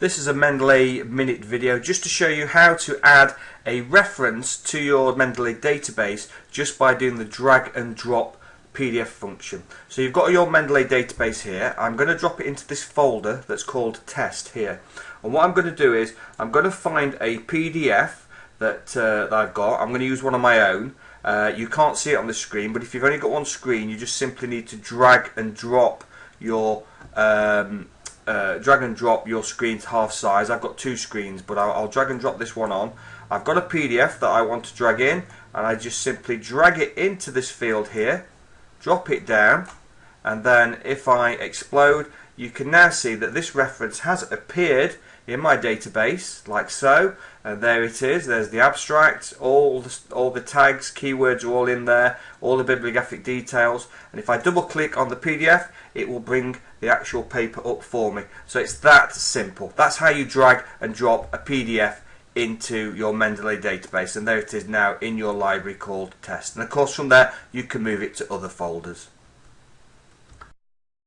This is a Mendeley Minute video just to show you how to add a reference to your Mendeley database just by doing the drag and drop PDF function. So you've got your Mendeley database here. I'm going to drop it into this folder that's called test here. And what I'm going to do is I'm going to find a PDF that, uh, that I've got. I'm going to use one of my own. Uh, you can't see it on the screen, but if you've only got one screen, you just simply need to drag and drop your um, uh, drag and drop your screen to half size. I've got two screens, but I'll, I'll, drag and drop this one on. I've got a PDF that I want to drag in, and I just simply drag it into this field here, drop it down, and then if I explode, you can now see that this reference has appeared in my database, like so, and there it is. There's the abstract, all the, all the tags, keywords are all in there, all the bibliographic details, and if I double click on the PDF, it will bring the actual paper up for me. So it's that simple. That's how you drag and drop a PDF into your Mendeley database, and there it is now in your library called test. And of course, from there, you can move it to other folders.